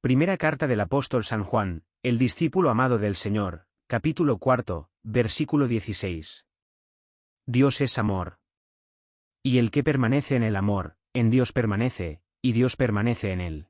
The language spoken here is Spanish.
Primera carta del apóstol San Juan, el discípulo amado del Señor, capítulo cuarto, versículo 16. Dios es amor. Y el que permanece en el amor, en Dios permanece, y Dios permanece en él.